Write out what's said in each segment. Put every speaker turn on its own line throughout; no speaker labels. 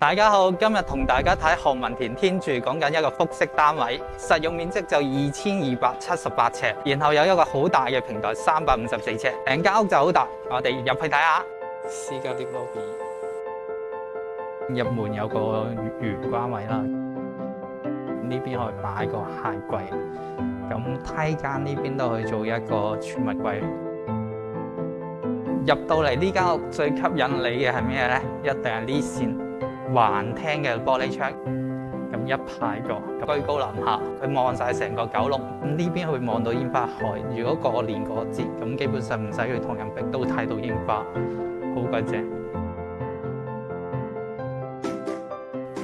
大家好，今日同大家睇项文田天住讲紧一个复式单位，实用面积就二千二百七十八尺，然后有一个好大嘅平台三百五十四尺，成间屋就好大。我哋入去睇下。私家啲 lobby，入门有个玄关位啦，呢边可以摆个鞋柜，咁梯间呢边都可以做一个储物柜。入到嚟呢间屋最吸引你嘅系咩咧？一定系呢线。環厅嘅玻璃窗，咁一排座，居高臨下，佢望晒成個九龍，咁呢邊会望到煙花海。如果過年嗰節，咁基本上唔使去人壁都睇到煙花，好鬼正。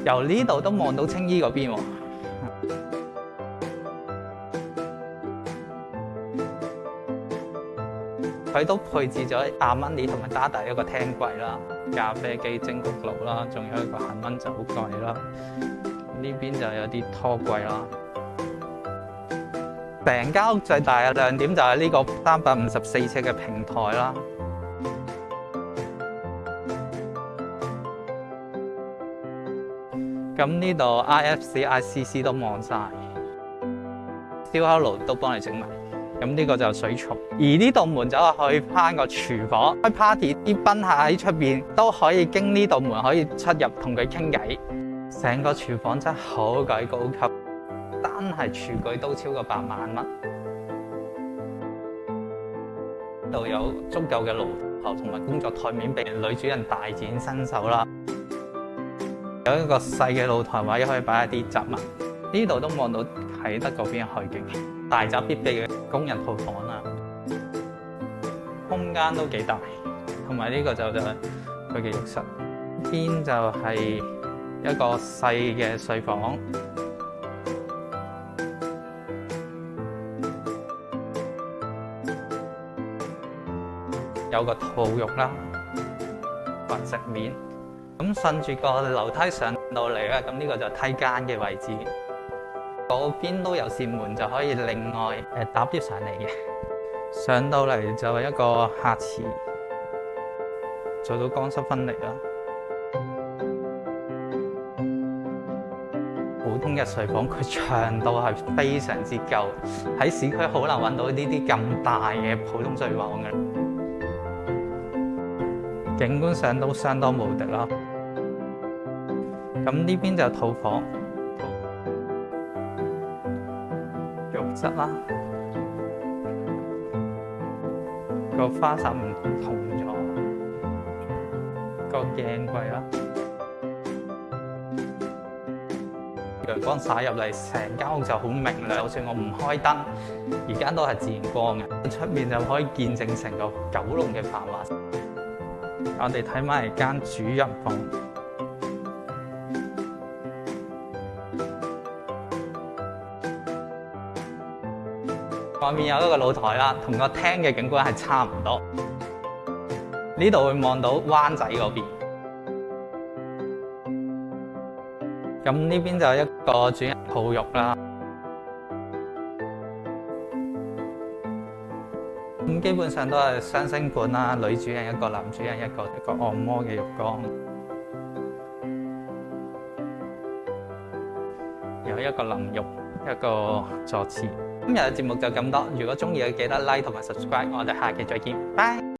由呢度都望到青衣嗰邊喎，佢都配置咗阿蚊尼同埋加大一個廳櫃啦。咖啡机、蒸焗炉啦，仲有一个恒温酒柜啦。呢边就有啲拖柜啦。成间屋最大嘅亮点就系呢个三百五十四尺嘅平台啦。咁呢度 I F C I C C 都望晒，烧烤炉都帮你整埋。咁呢個就水槽，而呢道門走去翻個廚房開 party，啲賓客喺出面都可以經呢道門可以出入同佢傾偈。成個廚房真係好鬼高級，單係廚具都超過百萬蚊。呢度有足夠嘅炉头同埋工作台面俾女主人大展身手啦。有一個細嘅露台位可以擺一啲雜物，呢度都望到。喺得國邊海景，大宅必備嘅工人套房啦，空間都幾大，同埋呢個就就係佢嘅浴室。邊就係一個細嘅睡房，有個套浴啦，或直面。咁順住個樓梯上到嚟咧，咁呢個就梯間嘅位置。嗰边都有扇门，就可以另外诶搭接上嚟嘅。上到嚟就系一个客池，做到干湿分离啦。普通嘅睡房佢长度系非常之夠，喺市区好难搵到呢啲咁大嘅普通睡房嘅。景观上都相当无敌啦。咁呢边就套房。室啦，个花洒唔同咗，个镜柜啦，阳光灑入嚟，成间屋就好明亮，就算我唔开灯，而家都系自然光嘅，出面就可以见证成个九龙嘅繁华。我哋睇埋间主人房。外面有一個露台啦，同個廳嘅景觀係差唔多。呢度會望到灣仔嗰邊。咁呢邊就一個主人泡浴啦。咁基本上都係雙星管啦，女主人一個，男主人一個，一個按摩嘅浴缸，有一個淋浴，一個坐廁。今日嘅節目就咁多，如果中意嘅記得 Like 同埋 Subscribe，我哋下期再見，拜。